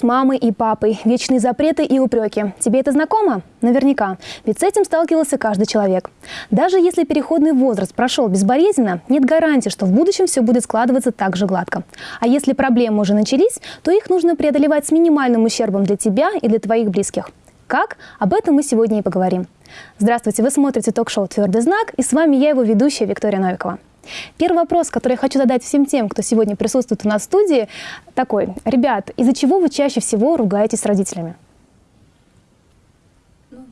С мамой и папой, вечные запреты и упреки. Тебе это знакомо? Наверняка. Ведь с этим сталкивался каждый человек. Даже если переходный возраст прошел безболезненно, нет гарантии, что в будущем все будет складываться так же гладко. А если проблемы уже начались, то их нужно преодолевать с минимальным ущербом для тебя и для твоих близких. Как? Об этом мы сегодня и поговорим. Здравствуйте, вы смотрите ток-шоу «Твердый знак» и с вами я, его ведущая Виктория Новикова. Первый вопрос, который я хочу задать всем тем, кто сегодня присутствует у нас в студии, такой. Ребят, из-за чего вы чаще всего ругаетесь с родителями? Ну,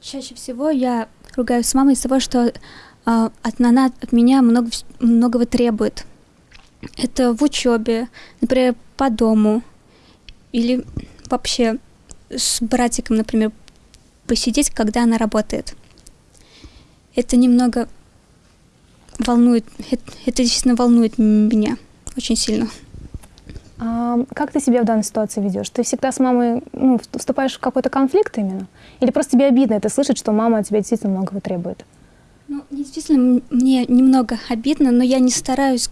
чаще всего я ругаюсь с мамой из-за того, что э, от, она от меня много, многого требует. Это в учебе, например, по дому или вообще с братиком, например, посидеть, когда она работает. Это немного волнует, это, действительно волнует меня очень сильно. А как ты себя в данной ситуации ведешь? Ты всегда с мамой ну, вступаешь в какой-то конфликт именно? Или просто тебе обидно это слышать, что мама от тебя действительно многого требует? Ну, действительно, мне немного обидно, но я не стараюсь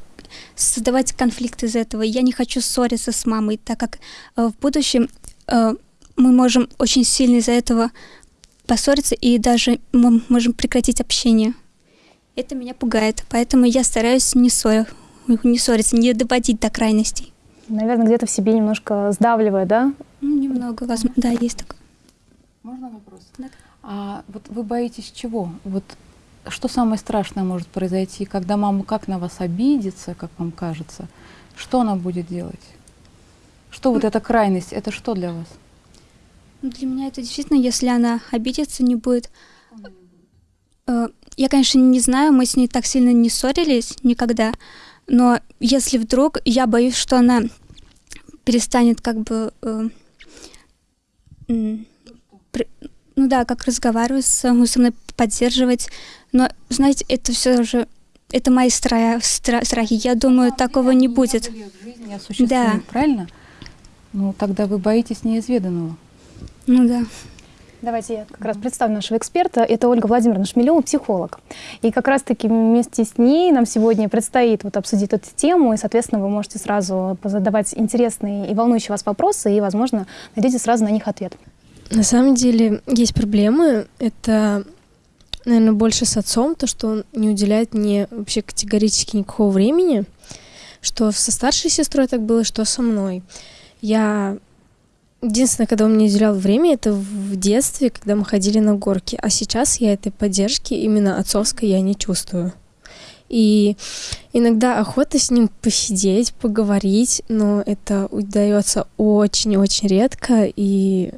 создавать конфликт из этого. Я не хочу ссориться с мамой, так как э, в будущем э, мы можем очень сильно из-за этого поссориться, и даже мы можем прекратить общение. Это меня пугает, поэтому я стараюсь не, ссор... не ссориться, не доводить до крайностей. Наверное, где-то в себе немножко сдавливает, да? Ну, немного, возможно, да, есть такое. Можно вопрос? Да. А вот вы боитесь чего? Вот что самое страшное может произойти, когда мама как на вас обидится, как вам кажется? Что она будет делать? Что вот эта крайность, это что для вас? Ну, для меня это действительно, если она обидится, не будет э, я, конечно, не знаю, мы с ней так сильно не ссорились никогда, но если вдруг, я боюсь, что она перестанет как бы... Э, э, при, ну да, как разговаривать со, со мной, поддерживать. Но, знаете, это все же... Это мои стра стра страхи. Я думаю, а, такого не будет. Жизни да. Правильно? Ну, тогда вы боитесь неизведанного. Ну да. Давайте я как раз представлю нашего эксперта. Это Ольга Владимировна Шмелева, психолог. И как раз-таки вместе с ней нам сегодня предстоит вот обсудить эту тему, и, соответственно, вы можете сразу задавать интересные и волнующие вас вопросы, и, возможно, найдете сразу на них ответ. На самом деле есть проблемы. Это, наверное, больше с отцом, то, что он не уделяет мне вообще категорически никакого времени, что со старшей сестрой так было, что со мной. Я Единственное, когда он мне уделял время, это в детстве, когда мы ходили на горки. А сейчас я этой поддержки именно отцовской я не чувствую. И иногда охота с ним посидеть, поговорить, но это удается очень-очень редко. И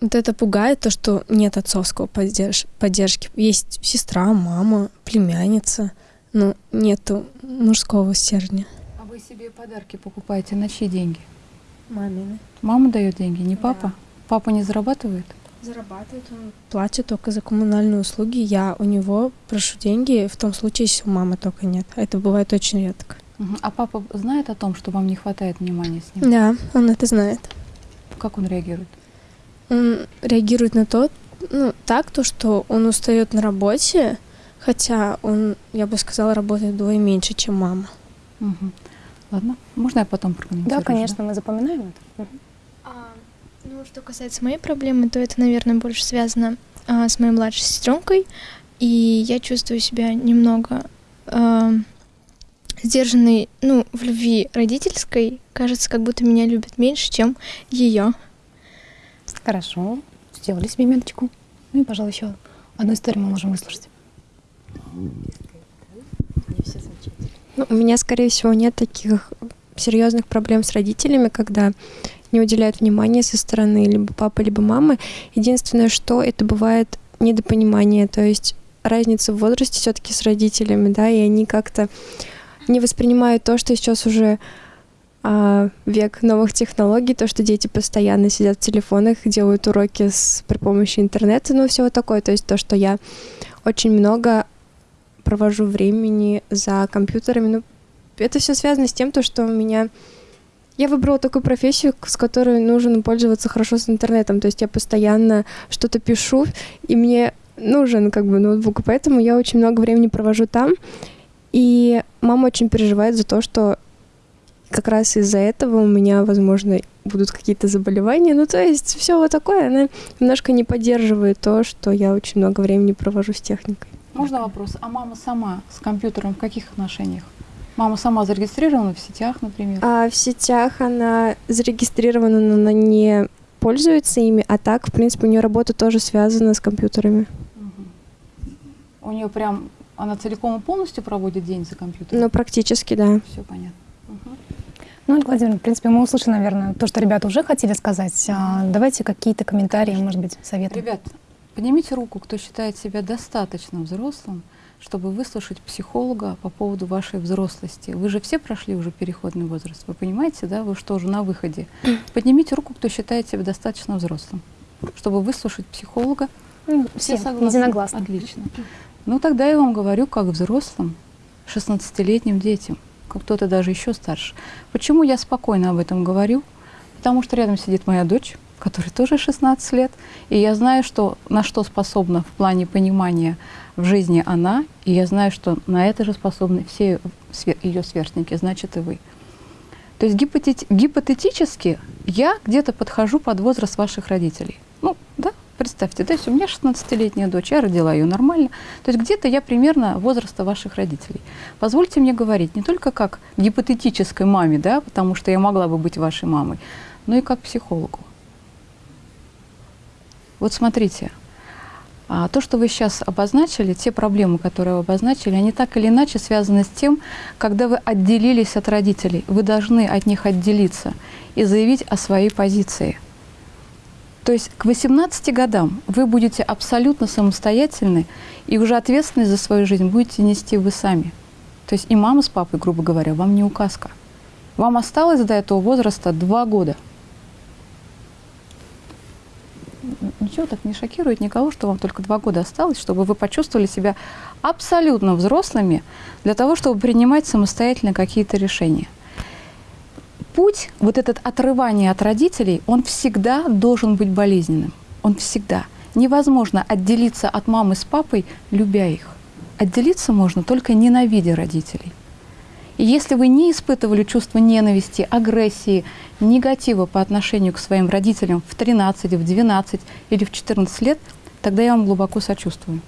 вот это пугает, то, что нет отцовского поддерж поддержки. Есть сестра, мама, племянница, но нету мужского стержня себе подарки покупаете на чьи деньги? Мамины. Мама дает деньги, не папа? Да. Папа не зарабатывает? Зарабатывает, он платит только за коммунальные услуги. Я у него прошу деньги в том случае, если у мамы только нет. Это бывает очень редко. Угу. А папа знает о том, что вам не хватает внимания с ним? Да, он это знает. Как он реагирует? Он реагирует на то, ну, так, то, что он устает на работе, хотя он, я бы сказала, работает вдвое меньше, чем мама. Угу. Ладно, можно я потом прокомментирую? Да, конечно, да? мы запоминаем это. А, ну, что касается моей проблемы, то это, наверное, больше связано а, с моей младшей сестренкой, и я чувствую себя немного а, сдержанной, ну, в любви родительской. Кажется, как будто меня любят меньше, чем ее. Хорошо, сделали себе меточку. Ну и, пожалуй, еще одну историю мы можем выслушать. Ну, у меня, скорее всего, нет таких серьезных проблем с родителями, когда не уделяют внимания со стороны либо папы, либо мамы. Единственное, что это бывает недопонимание, то есть разница в возрасте все-таки с родителями, да, и они как-то не воспринимают то, что сейчас уже а, век новых технологий, то, что дети постоянно сидят в телефонах, делают уроки с, при помощи интернета, ну, все вот такое. То есть то, что я очень много провожу времени за компьютерами. Ну, это все связано с тем, то, что у меня... Я выбрала такую профессию, с которой нужно пользоваться хорошо с интернетом. То есть я постоянно что-то пишу, и мне нужен как бы ноутбук, поэтому я очень много времени провожу там. И мама очень переживает за то, что как раз из-за этого у меня, возможно, будут какие-то заболевания. Ну, то есть все вот такое, она немножко не поддерживает то, что я очень много времени провожу с техникой. Можно вопрос? А мама сама с компьютером в каких отношениях? Мама сама зарегистрирована в сетях, например? А в сетях она зарегистрирована, но она не пользуется ими, а так, в принципе, у нее работа тоже связана с компьютерами. У нее прям, она целиком и полностью проводит день за компьютером? Ну, практически, да. Все понятно. Мгм. Ну, Ольга Владимировна, в принципе, мы услышали, наверное, то, что ребята уже хотели сказать. А, давайте какие-то комментарии, может быть, советы. Ребят, поднимите руку, кто считает себя достаточно взрослым, чтобы выслушать психолога по поводу вашей взрослости. Вы же все прошли уже переходный возраст, вы понимаете, да? Вы что, уже на выходе? Поднимите руку, кто считает себя достаточно взрослым, чтобы выслушать психолога. Ну, Все, согласны? единогласно. Отлично. Ну, тогда я вам говорю, как взрослым, 16-летним детям, как кто-то даже еще старше. Почему я спокойно об этом говорю? Потому что рядом сидит моя дочь, которой тоже 16 лет, и я знаю, что, на что способна в плане понимания в жизни она, и я знаю, что на это же способны все ее сверстники, значит и вы. То есть гипотет- гипотетически я где-то подхожу под возраст ваших родителей. Ну, да, представьте, да, если у меня 16-летняя дочь, я родила ее нормально, то есть где-то я примерно возраста ваших родителей. Позвольте мне говорить не только как гипотетической маме, да, потому что я могла бы быть вашей мамой, но и как психологу. Вот смотрите, а, то, что вы сейчас обозначили, те проблемы, которые вы обозначили, они так или иначе связаны с тем, когда вы отделились от родителей. Вы должны от них отделиться и заявить о своей позиции. То есть к 18 годам вы будете абсолютно самостоятельны, и уже ответственность за свою жизнь будете нести вы сами. То есть и мама с папой, грубо говоря, вам не указка. Вам осталось до этого возраста два года. Ничего так не шокирует никого, что вам только два года осталось, чтобы вы почувствовали себя абсолютно взрослыми для того, чтобы принимать самостоятельно какие-то решения. Путь, вот этот отрывание от родителей, он всегда должен быть болезненным. Он всегда. Невозможно отделиться от мамы с папой, любя их. Отделиться можно только ненавидя родителей. И если вы не испытывали чувство ненависти, агрессии, негатива по отношению к своим родителям в 13, в 12 или в 14 лет, тогда я вам глубоко сочувствую.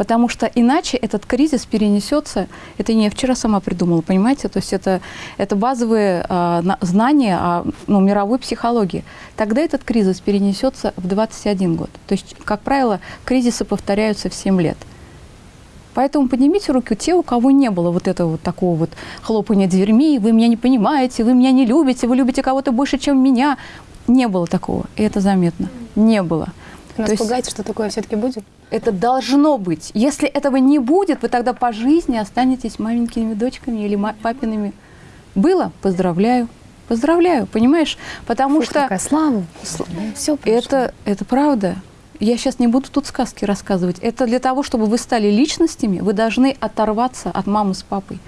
Потому что иначе этот кризис перенесется, это не я вчера сама придумала, понимаете, то есть это, это базовые э, на- знания о ну, мировой психологии. Тогда этот кризис перенесется в 21 год. То есть, как правило, кризисы повторяются в 7 лет. Поэтому поднимите руки те, у кого не было вот этого вот такого вот хлопания дверьми, вы меня не понимаете, вы меня не любите, вы любите кого-то больше, чем меня. Не было такого, и это заметно. Не было. Нас То есть- пугаете, что такое все-таки будет? Это должно быть. Если этого не будет, вы тогда по жизни останетесь маленькими дочками или папиными. Было? Поздравляю. Поздравляю, понимаешь? Потому Фу, что какая слава. Все это, это правда. Я сейчас не буду тут сказки рассказывать. Это для того, чтобы вы стали личностями, вы должны оторваться от мамы с папой.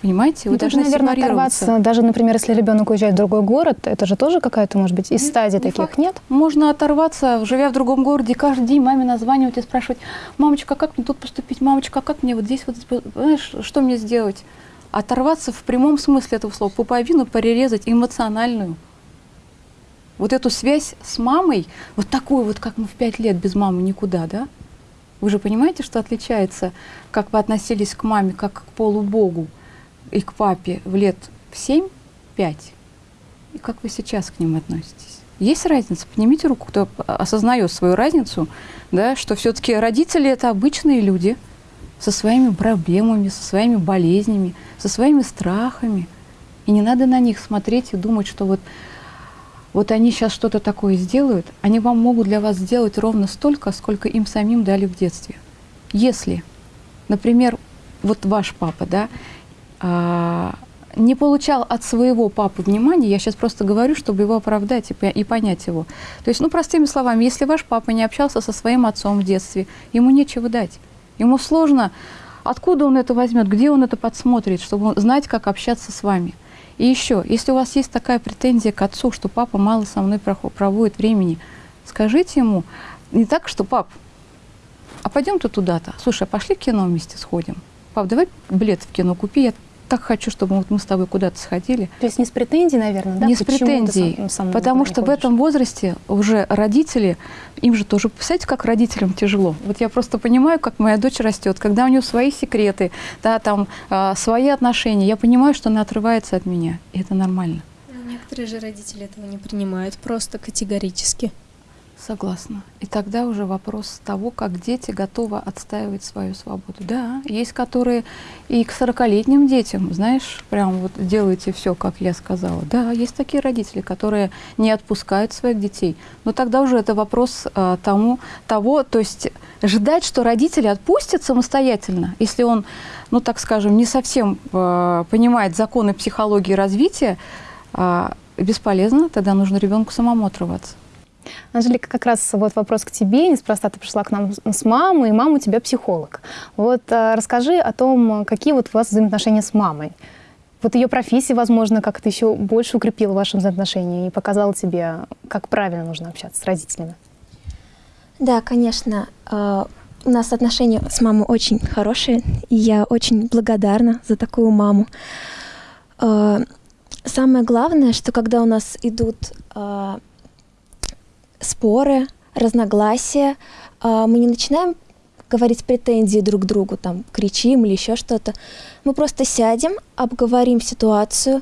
Понимаете? Вы Ну, должны наверное, оторваться. Даже, например, если ребенок уезжает в другой город, это же тоже какая-то, может быть, из Нет, стадий не таких, факт. нет? Можно оторваться, живя в другом городе, каждый день маме названивать и спрашивать, мамочка, как мне тут поступить, мамочка, как мне вот здесь, вот, знаешь, что мне сделать? Оторваться в прямом смысле этого слова, пуповину перерезать эмоциональную. Вот эту связь с мамой, вот такую вот, как мы в пять лет без мамы никуда, да? Вы же понимаете, что отличается, как вы относились к маме, как к полубогу и к папе в лет в 7-5, и как вы сейчас к ним относитесь? Есть разница? Поднимите руку, кто осознает свою разницу, да, что все-таки родители это обычные люди со своими проблемами, со своими болезнями, со своими страхами. И не надо на них смотреть и думать, что вот, вот они сейчас что-то такое сделают, они вам могут для вас сделать ровно столько, сколько им самим дали в детстве. Если, например, вот ваш папа, да, а, не получал от своего папы внимания, я сейчас просто говорю, чтобы его оправдать и, и понять его. То есть, ну, простыми словами, если ваш папа не общался со своим отцом в детстве, ему нечего дать. Ему сложно, откуда он это возьмет, где он это подсмотрит, чтобы знать, как общаться с вами. И еще, если у вас есть такая претензия к отцу, что папа мало со мной проводит времени, скажите ему, не так, что пап, а пойдем ты туда-то. Слушай, а пошли в кино вместе сходим. Пап, давай билет в кино купи, я так хочу, чтобы вот мы с тобой куда-то сходили. То есть не с претензией, наверное, да? не с Почему сам- сам потому что в ходишь? этом возрасте уже родители, им же тоже, представляете, как родителям тяжело. Вот я просто понимаю, как моя дочь растет, когда у нее свои секреты, да, там а, свои отношения, я понимаю, что она отрывается от меня, и это нормально. Некоторые же родители этого не принимают просто категорически. Согласна. И тогда уже вопрос того, как дети готовы отстаивать свою свободу. Да, есть которые и к 40-летним детям, знаешь, прям вот делайте все, как я сказала. Да, есть такие родители, которые не отпускают своих детей. Но тогда уже это вопрос а, тому, того, то есть ждать, что родители отпустят самостоятельно, если он, ну так скажем, не совсем а, понимает законы психологии развития, а, бесполезно, тогда нужно ребенку самому отрываться. Анжелика, как раз вот вопрос к тебе. Неспроста ты пришла к нам с- мамой, и мама у тебя психолог. Вот а, расскажи о том, какие вот у вас взаимоотношения с мамой. Вот ее профессия, возможно, как-то еще больше укрепила ваши взаимоотношения и показала тебе, как правильно нужно общаться с родителями. Да, конечно. э, У нас отношения с мамой очень хорошие, и я очень благодарна за такую маму. Э, Самое главное, что когда у нас идут споры, разногласия, э, мы не начинаем говорить претензии друг к другу, там, кричим или еще что-то. Мы просто сядем, обговорим ситуацию.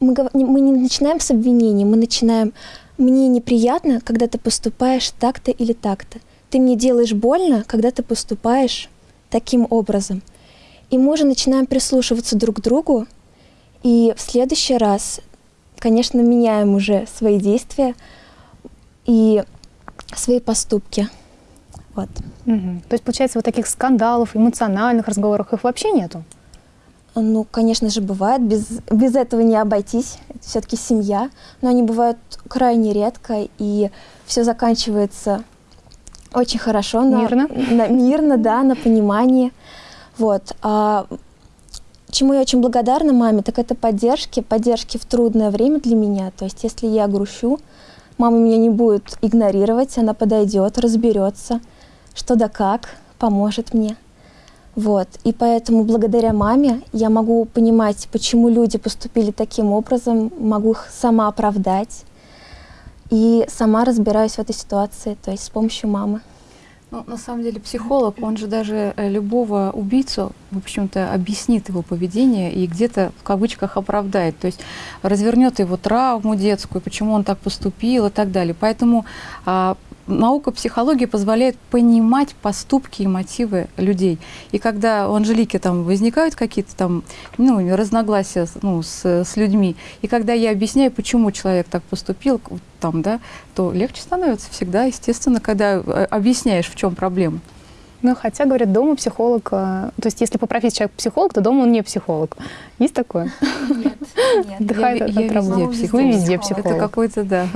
Мы, мы не начинаем с обвинений, мы начинаем «мне неприятно, когда ты поступаешь так-то или так-то». Ты мне делаешь больно, когда ты поступаешь таким образом. И мы уже начинаем прислушиваться друг к другу, и в следующий раз, конечно, меняем уже свои действия и свои поступки. Вот. Мгм. То есть, получается, вот таких скандалов, эмоциональных разговоров их вообще нету? Ну, конечно же, бывает. Без, без этого не обойтись. Это все-таки семья. Но они бывают крайне редко, и все заканчивается очень хорошо. на- Мирно? на- мирно, да, на понимании. Вот. А чему я очень благодарна маме, так это поддержки, поддержки в трудное время для меня. То есть, если я грущу, мама меня не будет игнорировать, она подойдет, разберется, что да как, поможет мне. Вот. И поэтому благодаря маме я могу понимать, почему люди поступили таким образом, могу их сама оправдать. И сама разбираюсь в этой ситуации, то есть с помощью мамы. Ну, на самом деле психолог, он же даже э, любого убийцу, в общем-то, объяснит его поведение и где-то в кавычках оправдает. То есть развернет его травму детскую, почему он так поступил и так далее. Поэтому а, наука психологии позволяет понимать поступки и мотивы людей. И когда у Анжелики там возникают какие-то там ну, разногласия ну, с, с людьми, и когда я объясняю, почему человек так поступил, там, да, то легче становится всегда, естественно, когда э, объясняешь, в чем проблема. Ну, хотя, говорят, дома психолог... э, То есть, если по профессии человек психолог, то дома он не психолог. Есть такое? Отдыхает я, от- я от работы. везде Вы везде психолог. Это какой-то, да.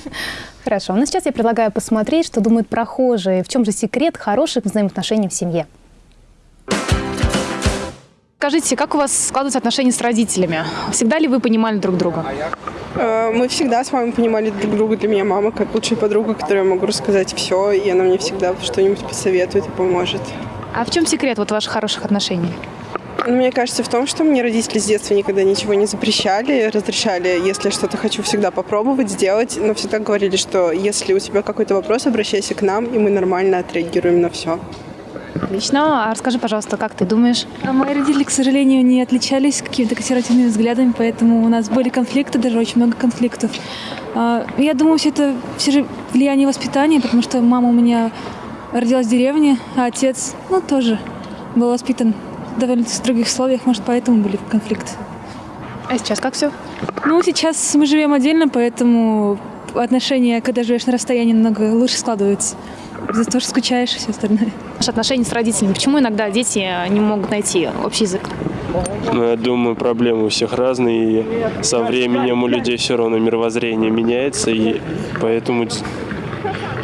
Хорошо. Ну, сейчас я предлагаю посмотреть, что думают прохожие. В чем же секрет хороших взаимоотношений в семье? Скажите, как у вас складываются отношения с родителями? Всегда ли вы понимали друг друга? Э, Мы всегда с мамой понимали друг друга. Для меня мама как лучшая подруга, которой я могу рассказать все, и она мне всегда что-нибудь посоветует и поможет. А в чем секрет вот ваших хороших отношений? Но мне кажется в том, что мне родители с детства никогда ничего не запрещали, разрешали, если я что-то хочу, всегда попробовать, сделать, но всегда говорили, что если у тебя какой-то вопрос, обращайся к нам, и мы нормально отреагируем на все. Отлично. А расскажи, пожалуйста, как ты думаешь? А мои родители, к сожалению, не отличались какими-то консервативными взглядами, поэтому у нас были конфликты, даже очень много конфликтов. А, Я думаю, все это все же влияние воспитания, потому что мама у меня родилась в деревне, а отец, ну, тоже был воспитан в довольно строгих условиях, может, поэтому были конфликты. А сейчас как все? Ну, сейчас мы живем отдельно, поэтому отношения, когда живешь на расстоянии, намного лучше складываются. Из-за того, что скучаешь и все остальное. Наши отношения с родителями. Почему иногда дети не могут найти общий язык? Ну, я думаю, проблемы у всех разные, и со временем у людей все равно мировоззрение меняется, и поэтому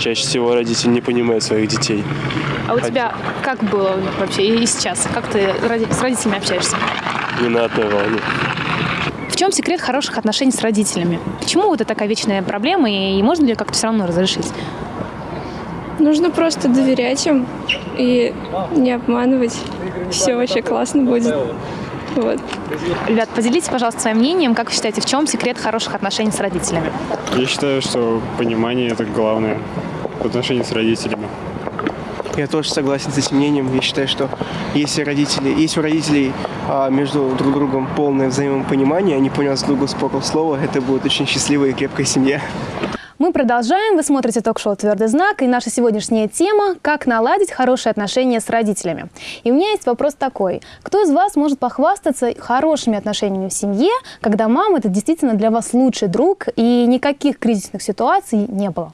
чаще всего родители не понимают своих детей. А у тебя как было вообще и сейчас? Как ты с родителями общаешься? Не на одной волне. В чем секрет хороших отношений с родителями? Почему вот это такая вечная проблема, и можно ли как-то все равно разрешить? Нужно просто доверять им и не обманывать. Все вообще классно будет. Вот. Ребят, поделитесь, пожалуйста, своим мнением. Как вы считаете, в чем секрет хороших отношений с родителями? Я считаю, что понимание это главное в отношении с родителями. Я тоже согласен с этим мнением. Я считаю, что если родители, если у родителей а, между друг другом полное взаимопонимание, они поняли друг друга с полуслова, это будет очень счастливая и крепкая семья. Мы продолжаем. Вы смотрите ток-шоу «Твердый знак». И наша сегодняшняя тема – как наладить хорошие отношения с родителями. И у меня есть вопрос такой. Кто из вас может похвастаться хорошими отношениями в семье, когда мама – это действительно для вас лучший друг, и никаких кризисных ситуаций не было?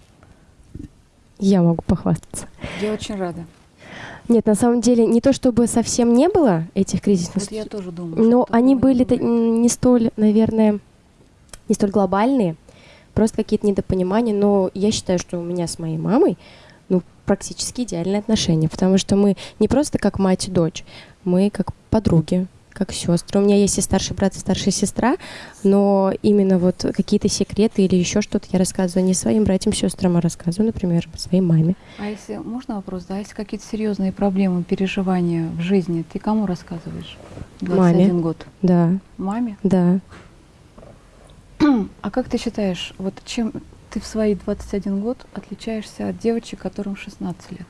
Я могу похвастаться. Я очень рада. Нет, на самом деле не то чтобы совсем не было этих кризисных, Вот я тоже думаю. но они были не не столь, наверное, не столь глобальные, просто какие-то недопонимания. Но я считаю, что у меня с моей мамой ну, практически идеальные отношения, потому что мы не просто как мать и дочь, мы как подруги, как сестры. У меня есть и старший брат, и старшая сестра, но именно вот какие-то секреты или еще что-то я рассказываю не своим братьям, сестрам, а рассказываю, например, своей маме. А если можно вопрос, да, если какие-то серьезные проблемы, переживания в жизни, ты кому рассказываешь? 21 Маме. год. Да, Маме? да. А как ты считаешь, вот чем ты в свои 21 год отличаешься от девочек, которым 16 лет?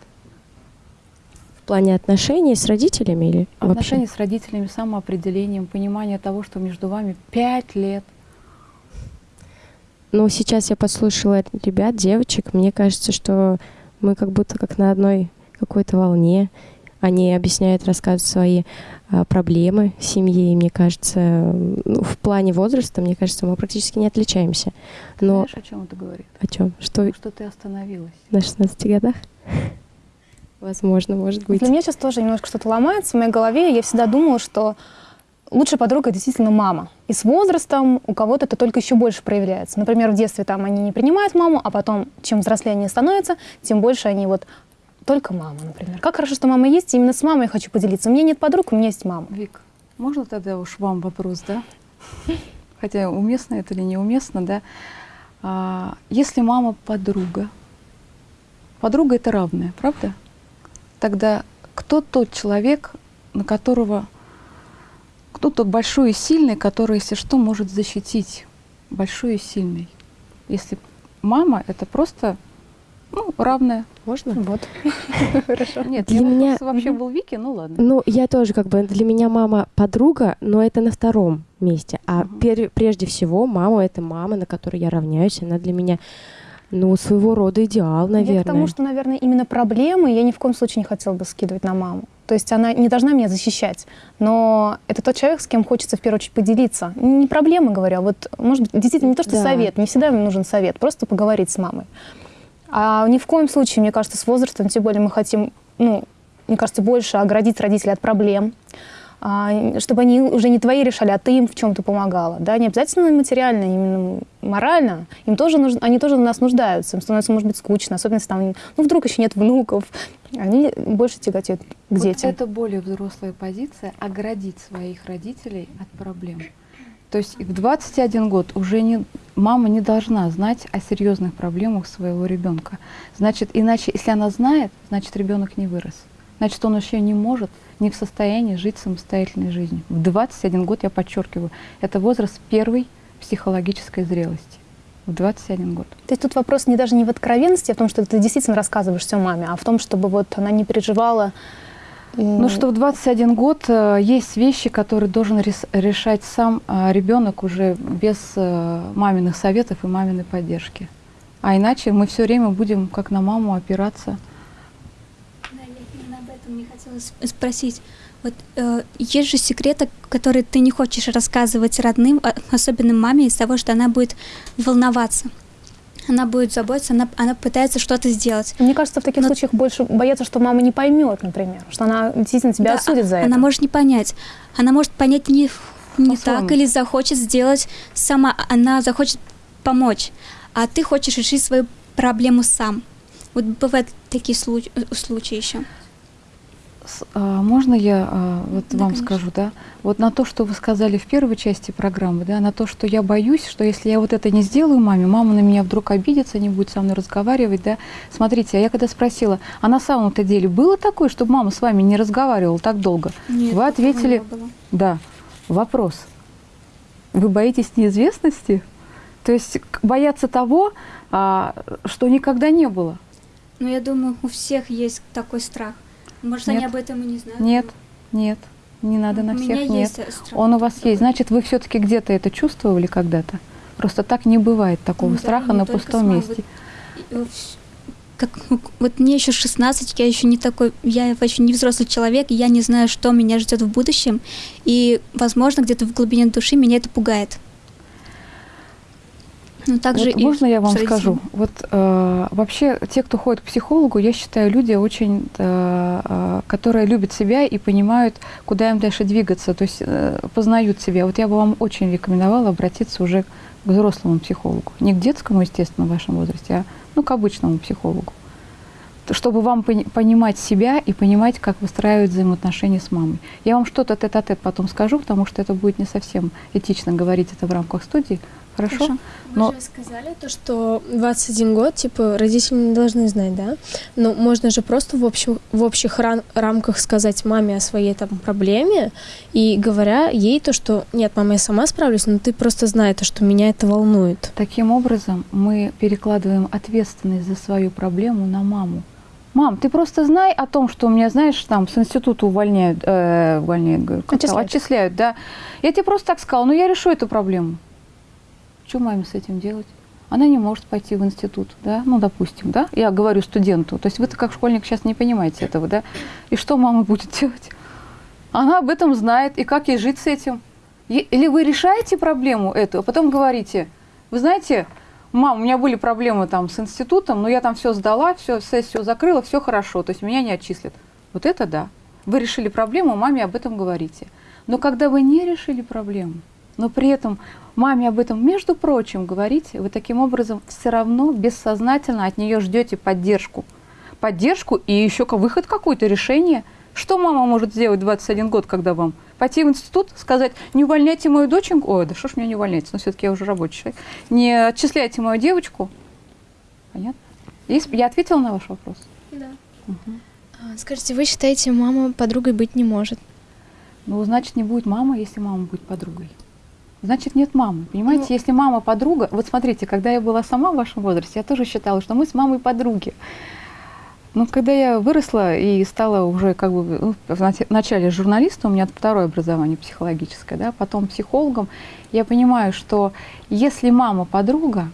В плане отношений с родителями или Отношения вообще? с родителями, самоопределением, понимание того, что между вами 5 лет. Ну, сейчас я послушала ребят, девочек, мне кажется, что мы как будто как на одной какой-то волне. Они объясняют, рассказывают свои проблемы в семье, и мне кажется, ну, в плане возраста, мне кажется, мы практически не отличаемся. Ты Но знаешь, о чем это говорит? о чем? Что Что ты остановилась. на 16 годах? Возможно, может быть. Для меня сейчас тоже немножко что-то ломается в моей голове. Я всегда думала, что лучшая подруга действительно мама. И с возрастом у кого-то это только еще больше проявляется. Например, в детстве там они не принимают маму, а потом, чем взрослее они становятся, тем больше они вот только мама, например. Как хорошо, что мама есть, и именно с мамой я хочу поделиться. У меня нет подруг, у меня есть мама. Вик, можно тогда уж вам вопрос, да? Хотя уместно это или неуместно, да? А, если мама подруга, подруга это равная, правда? Тогда кто тот человек, на которого, кто тот большой и сильный, который, если что, может защитить большой и сильный? Если мама это просто ну, равная. Можно? Вот. Хорошо. Нет, Для меня- вообще был Вики, ну ладно. Ну, я тоже как бы для меня мама подруга, но это на втором месте. А прежде всего мама это мама, на которой я равняюсь. Она для меня, ну, своего рода идеал, наверное. Я к тому, что, наверное, именно проблемы я ни в коем случае не хотела бы скидывать на маму. То есть она не должна меня защищать, но это тот человек, с кем хочется в первую очередь поделиться. Не проблемы, говорю, а вот, может быть, действительно не то, что Да. совет, не всегда мне нужен совет, просто поговорить с мамой. А ни в коем случае, мне кажется, с возрастом, тем более мы хотим, ну, мне кажется, больше оградить родителей от проблем, а, чтобы они уже не твои решали, а ты им в чем-то помогала. Да? Не обязательно материально, именно морально. Им тоже нужно, они тоже в нас нуждаются. Им становится, может быть, скучно, особенно если там, ну, вдруг еще нет внуков. Они больше тяготеют к Вот детям. это более взрослая позиция оградить своих родителей от проблем. То есть в 21 год уже не, мама не должна знать о серьезных проблемах своего ребенка. Значит, иначе, если она знает, значит, ребенок не вырос. Значит, он еще не может, не в состоянии жить самостоятельной жизнью. В 21 год, я подчеркиваю, это возраст первой психологической зрелости. В 21 год. То есть тут вопрос не даже не в откровенности, а в том, что ты действительно рассказываешь все маме, а в том, чтобы вот она не переживала. Ну что в 21 год э, есть вещи, которые должен рес- решать сам ребенок уже без э, маминых советов и маминой поддержки. А иначе мы все время будем как на маму опираться. Да, я именно об этом не хотела спросить. Вот э, есть же секреты, которые ты не хочешь рассказывать родным, а- особенно маме, из того, что она будет волноваться. Она будет заботиться, она, она пытается что-то сделать. Мне кажется, в таких Но- случаях больше боятся, что мама не поймет, например, что она действительно тебя Да, осудит за а- это. Она может не понять. Она может понять не, не так или захочет сделать сама. Она захочет помочь. А ты хочешь решить свою проблему сам. Вот бывают такие случаи, случаи еще. А, можно я а, вот Да, вам конечно. скажу, да? Вот на то, что вы сказали в первой части программы, да, на то, что я боюсь, что если я вот это не сделаю маме, мама на меня вдруг обидится, не будет со мной разговаривать, да. Смотрите, а я когда спросила, а на самом-то деле было такое, чтобы мама с вами не разговаривала так долго? Нет, Вы ответили, не было. да. Вопрос. Вы боитесь неизвестности? То есть бояться того, а, что никогда не было? Но я думаю, у всех есть такой страх. Может, они Нет. об этом и не знают. Нет, нет, не надо на У всех, меня нет. есть, страх Он у вас есть. Значит, вы все-таки где-то это чувствовали когда-то? Просто так не бывает такого Ну да, страха не на пустом с мамой. месте. Э, Как, ну, вот мне еще 16, я еще не такой, я еще не взрослый человек, я не знаю, что меня ждет в будущем, и, возможно, где-то в глубине души меня это пугает. Ну, также Вот и можно я вам скажу? Вот э, вообще те, кто ходит к психологу, я считаю, люди очень, э, э, которые любят себя и понимают, куда им дальше двигаться, то есть э, познают себя. Вот я бы вам очень рекомендовала обратиться уже к взрослому психологу, не к детскому, естественно, в вашем возрасте, а ну, к обычному психологу, То, чтобы вам пони- понимать себя и понимать, как выстраивать взаимоотношения с мамой. Я вам что-то тет-а-тет потом скажу, потому что это будет не совсем этично говорить это в рамках студии. Хорошо? Хорошо. Вы же сказали то, что 21 год, типа, родители не должны знать, да? Но можно же просто в, общем, в общих ран- рамках сказать маме о своей там проблеме и говоря ей то, что нет, мама, я сама справлюсь, но ты просто знай то, что меня это волнует. Таким образом, мы перекладываем ответственность за свою проблему на маму. Мам, ты просто знай о том, что у меня, знаешь, там с института увольняют, э, увольняют, говорю, Отчисляют. отчисляют, да. Я тебе просто так сказала, ну я решу эту проблему. Что маме с этим делать? Она не может пойти в институт, да, ну, допустим, да, я говорю студенту, то есть вы-то как школьник сейчас не понимаете этого, да, и что мама будет делать? Она об этом знает, и как ей жить с этим? Или вы решаете проблему эту, а потом говорите, вы знаете, мам, у меня были проблемы там с институтом, но я там все сдала, все, сессию закрыла, все хорошо, то есть меня не отчислят. Вот это да. Вы решили проблему, маме об этом говорите. Но когда вы не решили проблему, но при этом маме об этом, между прочим, говорите, вы таким образом все равно бессознательно от нее ждете поддержку. Поддержку и еще выход какой-то, решение. Что мама может сделать в 21 год, когда вам? Пойти в институт, сказать, не увольняйте мою доченьку, ой, да что ж меня не увольняется, но все-таки я уже рабочий человек, не отчисляйте мою девочку. Понятно? Есть- Я ответила на ваш вопрос? Да. А, Скажите, вы считаете, мама подругой быть не может? Ну, значит, не будет мама, если мама будет подругой. Значит, нет мамы. Понимаете, если мама подруга... Вот смотрите, когда я была сама в вашем возрасте, я тоже считала, что мы с мамой подруги. Но когда я выросла и стала уже как бы ну, в нач- начале журналистом, у меня второе образование психологическое, да, потом психологом, я понимаю, что если мама подруга,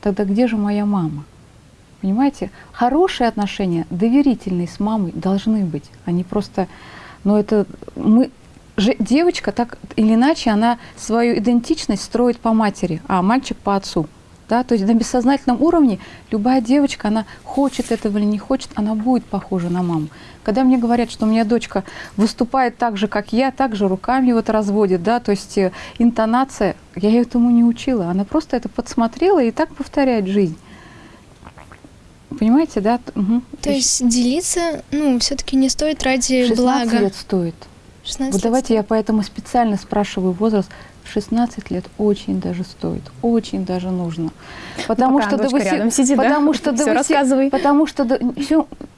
тогда где же моя мама? Понимаете, хорошие отношения, доверительные с мамой должны быть, они просто, ну это мы девочка так или иначе она свою идентичность строит по матери, а мальчик по отцу. Да? То есть на бессознательном уровне любая девочка, она хочет этого или не хочет, она будет похожа на маму. Когда мне говорят, что у меня дочка выступает так же, как я, так же руками вот разводит, да, то есть э, интонация, я ее этому не учила, она просто это подсмотрела и так повторяет жизнь. Понимаете, да? Мгм. То есть делиться, ну, все-таки не стоит ради 16 блага. лет стоит. 16 Вот давайте я поэтому специально спрашиваю возраст. В 16 лет очень даже стоит, очень даже нужно. Потому пока что до дочка восе- рядом сидит, да? потому что до Всё восе- рассказывай. Потому что до-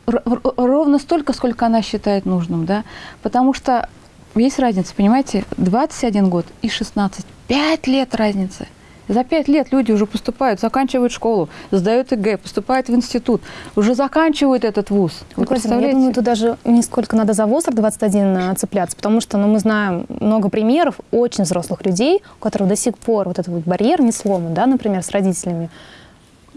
р- ровно столько, сколько она считает нужным, да. Потому что есть разница, понимаете, 21 год и 16, 5 лет разницы. За пять лет люди уже поступают, заканчивают школу, сдают ЕГЭ, поступают в институт, уже заканчивают этот вуз. Вы Ну, ну, я представляете? думаю, тут даже не сколько надо за возраст 21 а, цепляться, потому что ну, мы знаем много примеров очень взрослых людей, у которых до сих пор вот этот вот барьер не сломан, да, например, с родителями.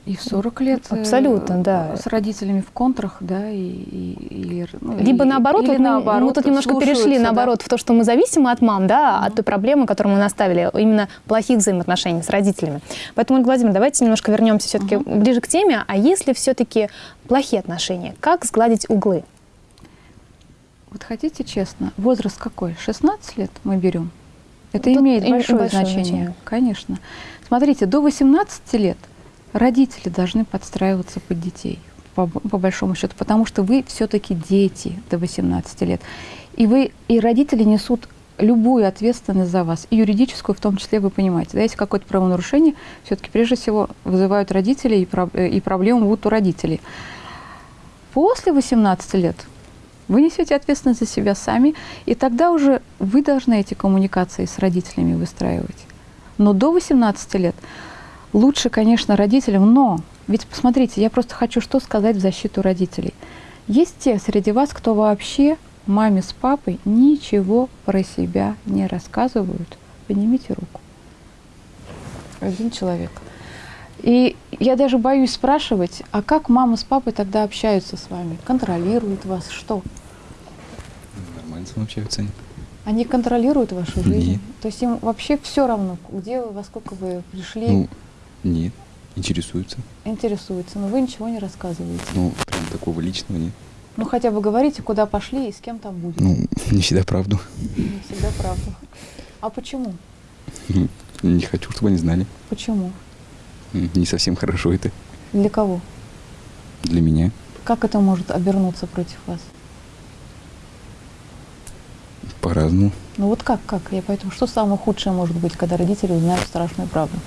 И в 40 лет э, Абсолютно, да. с родителями в контрах, да, и, и- или, ну, Либо и- наоборот, или вот мы- наоборот, мы тут немножко перешли да. наоборот в то, что мы зависимы от мам, да, от той проблемы, которую мы наставили, именно плохих взаимоотношений с родителями. Поэтому, Владимировна, давайте немножко вернемся все-таки ближе к теме. А если все-таки плохие отношения, как сгладить углы? Вот хотите честно, возраст какой? 16 лет мы берем? Это Тут имеет им- большое, большое значение. значение. Конечно. Смотрите, до 18 лет родители должны подстраиваться под детей, по, по большому счету, потому что вы все-таки дети до 18 лет. И вы, и родители несут любую ответственность за вас, и юридическую в том числе, вы понимаете. Да, если какое-то правонарушение, все-таки прежде всего вызывают родители, и, про- и проблемы будут у родителей. После 18 лет Вы несете ответственность за себя сами, и тогда уже вы должны эти коммуникации с родителями выстраивать. Но до 18 лет лучше, конечно, родителям, но ведь посмотрите, я просто хочу что сказать в защиту родителей. Есть те среди вас, кто вообще маме с папой ничего про себя не рассказывают. Поднимите руку. Один человек. И я даже боюсь спрашивать, а как мама с папой тогда общаются с вами? Контролируют вас? Что? Нормально общаются они. Они контролируют вашу жизнь? Нет. То есть им вообще все равно, где вы, во сколько вы пришли, Ну, нет, интересуются. интересуются, но вы ничего не рассказываете. Ну, прям такого личного нет. Ну хотя бы говорите, куда пошли и с кем там будете. Ну, не всегда правду. Не всегда правда. А почему? Ну, Не хочу, чтобы они знали. Почему? Не совсем хорошо это Для кого? для меня. Как это может обернуться против вас? По-разному. Ну вот как, как? Я поэтому, что самое худшее может быть, когда родители узнают страшную правду?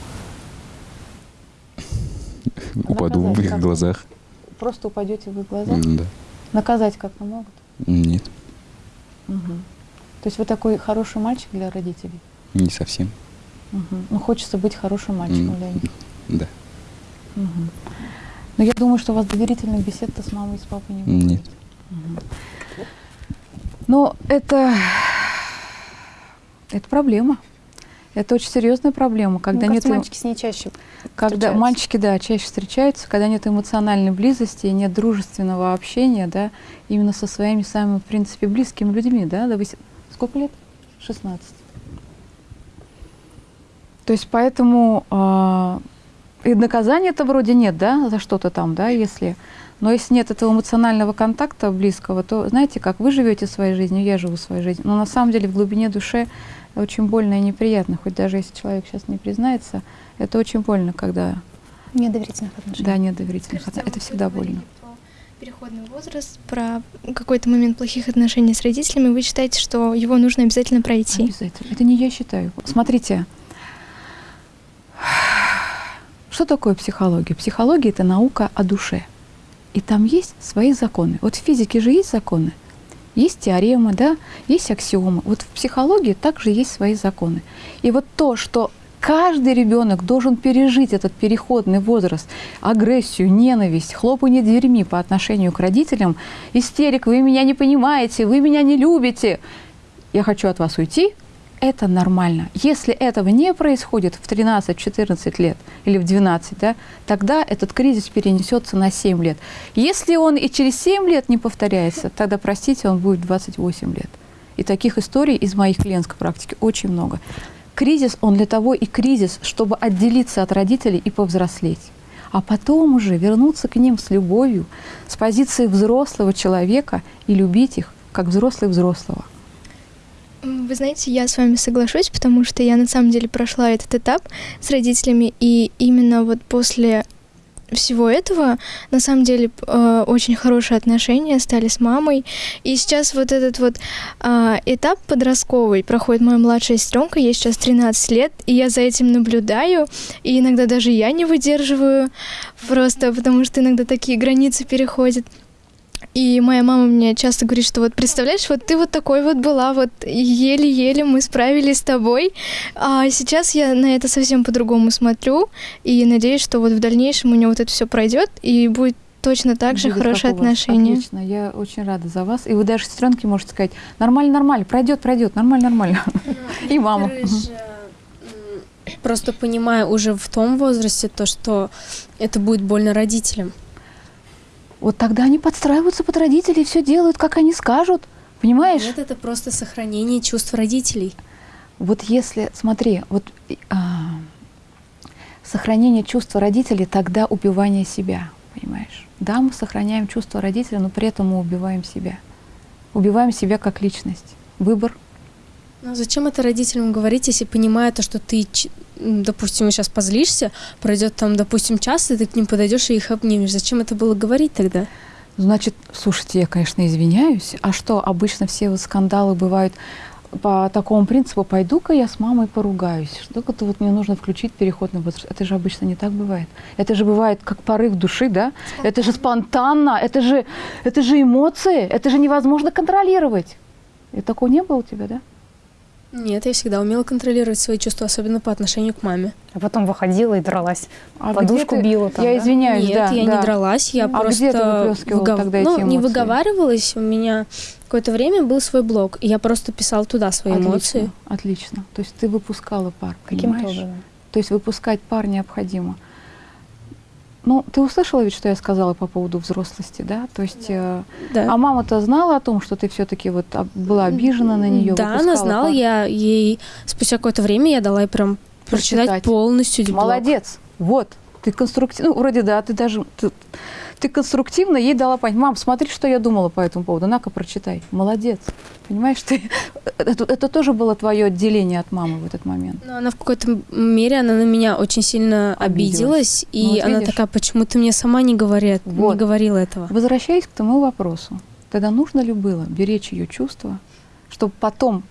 Упаду в их глазах. Просто упадете в их глаза? М, Да. Наказать как-то могут? Нет, Мгм. То есть вы такой хороший мальчик для родителей? не совсем. Мгм. Ну, хочется быть хорошим мальчиком для них. Да. Мгм. Но я думаю, что у вас доверительных бесед-то с мамой и с папой не будет. Нет. Но это, это проблема. Это очень серьезная проблема, когда Мне нет мальчики с ней чаще когда мальчики, да, чаще встречаются, когда нет эмоциональной близости, нет дружественного общения, да, именно со своими самыми, в принципе, близкими людьми, да, до вось- сколько лет? 16. То есть поэтому а, и наказания-то вроде нет, да, за что-то там, да, если. Но если нет этого эмоционального контакта близкого, то знаете, как вы живете своей жизнью, я живу своей жизнью. Но на самом деле в глубине души очень больно и неприятно, хоть даже если человек сейчас не признается, это очень больно, когда Недоверительных отношений. да, нет доверительных отношений. Это всегда больно. Переходный возраст, про какой-то момент плохих отношений с родителями, вы считаете, что его нужно обязательно пройти? Обязательно. Это не я считаю. Смотрите, что такое психология? Психология – это наука о душе. И там есть свои законы. Вот в физике же есть законы. Есть теоремы, да, есть аксиомы. Вот в психологии также есть свои законы. И вот то, что каждый ребенок должен пережить этот переходный возраст, агрессию, ненависть, хлопанье дверьми по отношению к родителям, истерик, вы меня не понимаете, вы меня не любите, я хочу от вас уйти, это нормально. Если этого не происходит в 13-14 лет или в 12, да, тогда этот кризис перенесется на 7 лет. Если он и через 7 лет не повторяется, тогда, простите, он будет 28 лет. И таких историй из моих клиентской практики очень много. Кризис, он для того и кризис, чтобы отделиться от родителей и повзрослеть. А потом уже вернуться к ним с любовью, с позиции взрослого человека и любить их, как взрослый взрослого. Вы знаете, я с вами соглашусь, потому что я на самом деле прошла этот этап с родителями, и именно вот после всего этого, на самом деле, э, очень хорошие отношения стали с мамой. И сейчас вот этот вот а, этап подростковый проходит моя младшая сестренка, ей сейчас 13 лет, и я за этим наблюдаю, и иногда даже я не выдерживаю, просто потому что иногда такие границы переходят. И моя мама мне часто говорит, что вот представляешь, вот ты вот такой вот была, вот еле-еле мы справились с тобой, а сейчас я на это совсем по-другому смотрю и надеюсь, что вот в дальнейшем у нее вот это все пройдет и будет точно так же хорошие отношения. Отлично, я очень рада за вас. И вы даже сестренке можете сказать, нормально, нормально, пройдет, пройдет, нормально, нормально. И мама. Просто понимаю уже в том возрасте то, что это будет больно родителям. Вот тогда они подстраиваются под родителей, все делают, как они скажут. Понимаешь? Нет, это просто сохранение чувств родителей. Вот если, смотри, вот а, сохранение чувства родителей, тогда убивание себя, понимаешь? Да, мы сохраняем чувство родителя, но при этом мы убиваем себя. Убиваем себя как личность. Выбор. Ну зачем это родителям говорить, если понимая то, что ты, допустим, сейчас позлишься, пройдет там, допустим, час, и ты к ним подойдешь и их обнимешь. Зачем это было говорить тогда? Значит, слушайте, я, конечно, извиняюсь. А что, обычно все вот скандалы бывают по такому принципу, пойду-ка я с мамой поругаюсь. Что-то вот мне нужно включить переходный возраст. Это же обычно не так бывает. Это же бывает как порыв души, да? Это же спонтанно, это же, это же эмоции, это же невозможно контролировать. И такого не было у тебя, да? Нет, я всегда умела контролировать свои чувства, особенно по отношению к маме. А потом выходила и дралась. А Подушку где ты- била там, Я да? извиняюсь, Нет, да, я да. не дралась, я А просто где ты выплескивала выгов- тогда эти ну, не эмоции? выговаривалась. У меня какое-то время был свой блог, и я просто писала туда свои Отлично, эмоции. Отлично. То есть ты выпускала пар, Каким-то понимаешь? образом. То есть выпускать пар необходимо. Ну, ты услышала ведь, что я сказала по поводу взрослости, да? То есть, э, Да. а мама-то знала о том, что ты все-таки вот была обижена на нее? Да, она знала, я ей спустя какое-то время я дала ей прям прочитать, Прочитать. полностью блог. Молодец. Вот. Ты конструктивно, ну, вроде да, ты даже, ты, ты конструктивно ей дала понять, мам, смотри, что я думала по этому поводу, на-ка, прочитай. Молодец. Понимаешь, ты, это, это тоже было твое отделение от мамы в этот момент. Но она в какой-то мере, она на меня очень сильно обиделась, Обиделась. и Ну, вот она видишь? такая, почему ты мне сама не, говорит, Вот. не говорила этого? Возвращаясь к тому вопросу, тогда нужно ли было беречь ее чувства, чтобы потом,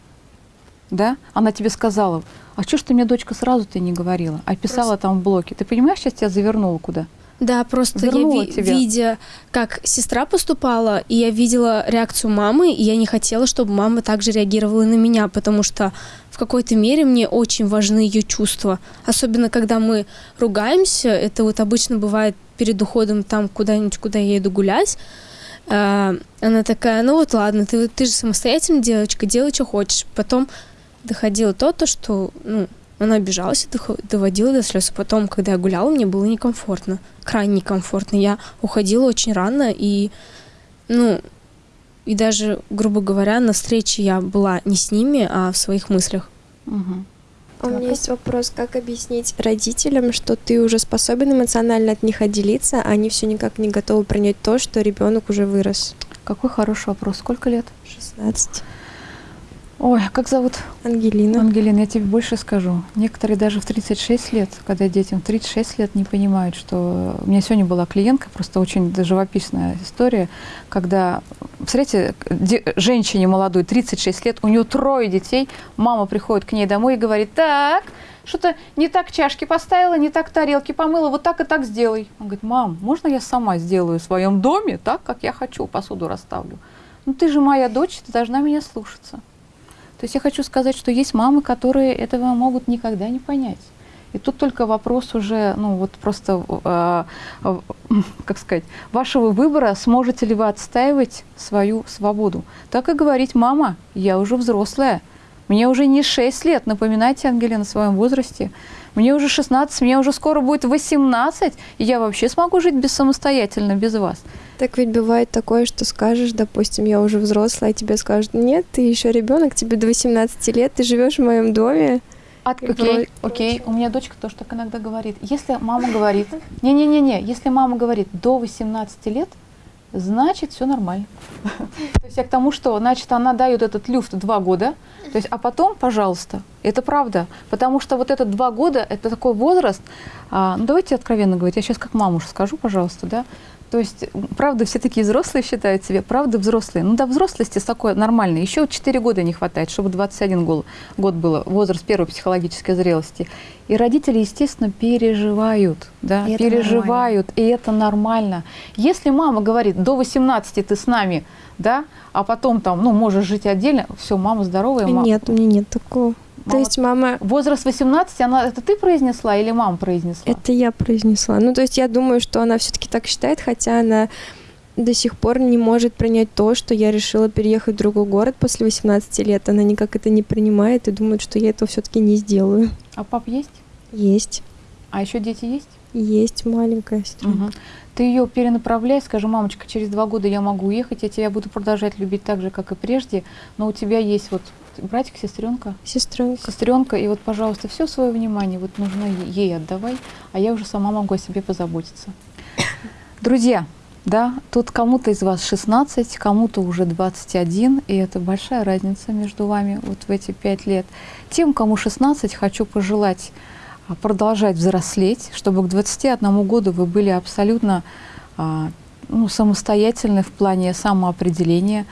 да, она тебе сказала, а что ж ты мне, дочка, сразу ты не говорила, а писала там в блоке. Ты понимаешь, сейчас тебя завернула куда? Да, просто Вернула я ви- тебя. видя, как сестра поступала, и я видела реакцию мамы, и я не хотела, чтобы мама также реагировала на меня, потому что в какой-то мере мне очень важны ее чувства. Особенно, когда мы ругаемся, это вот обычно бывает перед уходом там куда-нибудь, куда я иду гулять, А, она такая, ну вот ладно, ты, ты же самостоятельная девочка, делай, что хочешь. Потом доходило то, то что, ну, она обижалась и доводила до слез. А потом, когда я гуляла, мне было некомфортно, крайне некомфортно. Я уходила очень рано, и, ну, и даже, грубо говоря, на встрече я была не с ними, а в своих мыслях. А у меня есть вопрос, как объяснить родителям, что ты уже способен эмоционально от них отделиться, а они все никак не готовы принять то, что ребенок уже вырос. Какой хороший вопрос. Сколько лет? 16. Ой, а как зовут? Ангелина. Ангелина, я тебе больше скажу. Некоторые даже в 36 лет, когда детям 36 лет, не понимают, что... У меня сегодня была клиентка, просто очень живописная история, когда, представляете, де- женщине молодой, 36 лет, у нее трое детей, мама приходит к ней домой и говорит, так, что-то не так чашки поставила, не так тарелки помыла, вот так и так сделай. Он говорит, мам, можно я сама сделаю в своем доме так, как я хочу, посуду расставлю? Ну ты же моя дочь, ты должна меня слушаться. То есть я хочу сказать, что есть мамы, которые этого могут никогда не понять. И тут только вопрос уже, ну вот просто, э, э, как сказать, вашего выбора, сможете ли вы отстаивать свою свободу. Так и говорить, мама, я уже взрослая, мне уже не 6 лет, напоминайте, Ангелина, о своем возрасте. Мне уже 16, мне уже скоро будет 18, и я вообще смогу жить без самостоятельно, без вас. Так ведь бывает такое, что скажешь, допустим, я уже взрослая, а тебе скажут, нет, ты еще ребенок, тебе до 18 лет, ты живешь в моем доме. От- И окей, окей. У меня дочка тоже так иногда говорит. Если мама говорит, не-не-не-не, если мама говорит до 18 лет, значит все нормально. То есть я к тому, что, значит, она дает этот люфт два года, то есть, а потом, пожалуйста, это правда, потому что вот этот два года, это такой возраст, а, ну давайте откровенно говорить, я сейчас как маму скажу, пожалуйста, да, то есть, правда, все такие взрослые считают себя, правда, взрослые. Ну, до взрослости такое нормально. Еще 4 года не хватает, чтобы 21 гол- год было, возраст первой психологической зрелости. И родители, естественно, переживают, да, И это переживают, и это нормально. Если мама говорит, до 18 ты с нами, да, а потом там, ну, можешь жить отдельно, все, мама здоровая. ма- Нет, у меня нет такого. То Мама- есть мама... Возраст 18, она, это ты произнесла или мама произнесла? Это я произнесла. Ну, то есть я думаю, что она все-таки так считает, хотя она до сих пор не может принять то, что я решила переехать в другой город после 18 лет. Она никак это не принимает и думает, что я этого все-таки не сделаю. А пап есть? Есть. А еще дети есть? Есть маленькая сестренка. Мгм. Ты ее перенаправляй, скажи, мамочка, через два года я могу уехать, я тебя буду продолжать любить так же, как и прежде, но у тебя есть вот братик, сестренка, Сестренка. сестренка, и вот, пожалуйста, все свое внимание вот нужно ей отдавай, а я уже сама могу о себе позаботиться. Друзья, да, тут кому-то из вас 16, кому-то уже 21, и это большая разница между вами вот в эти пять лет. Тем, кому 16, хочу пожелать а, продолжать взрослеть, чтобы к 21 году вы были абсолютно а, ну, самостоятельны в плане самоопределения,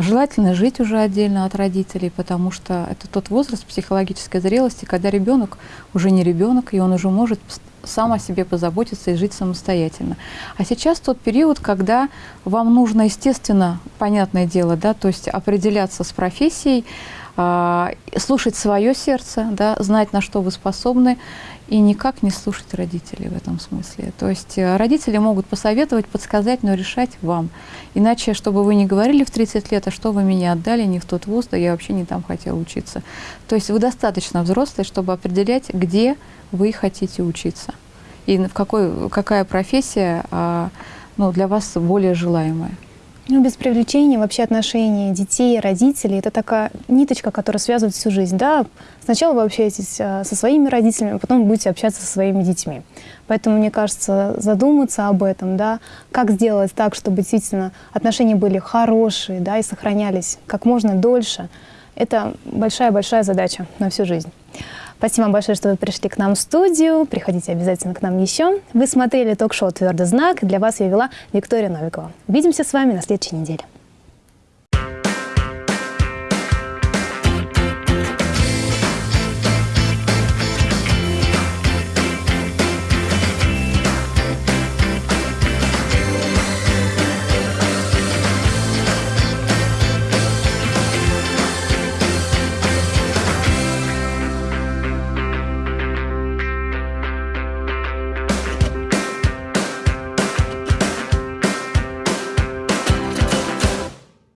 Желательно жить уже отдельно от родителей, потому что это тот возраст психологической зрелости, когда ребенок уже не ребенок, и он уже может сам о себе позаботиться и жить самостоятельно. А сейчас тот период, когда вам нужно, естественно, понятное дело, да, то есть определяться с профессией, слушать свое сердце, да, знать, на что вы способны, и никак не слушать родителей в этом смысле. То есть э, родители могут посоветовать, подсказать, но решать вам. Иначе, чтобы вы не говорили в 30 лет, а что вы меня отдали не в тот вуз, да я вообще не там хотела учиться. То есть вы достаточно взрослые, чтобы определять, где вы хотите учиться. И в какой, какая профессия а, ну, для вас более желаемая. Ну, без привлечения вообще отношения детей, родителей – это такая ниточка, которая связывает всю жизнь. Да, сначала вы общаетесь а, со своими родителями, а потом будете общаться со своими детьми. Поэтому, мне кажется, задуматься об этом, да, как сделать так, чтобы действительно отношения были хорошие, да, и сохранялись как можно дольше, это большая-большая задача на всю жизнь. Спасибо вам большое, что вы пришли к нам в студию. Приходите обязательно к нам еще. Вы смотрели ток-шоу «Твердый знак». Для вас я вела Виктория Новикова. Увидимся с вами на следующей неделе.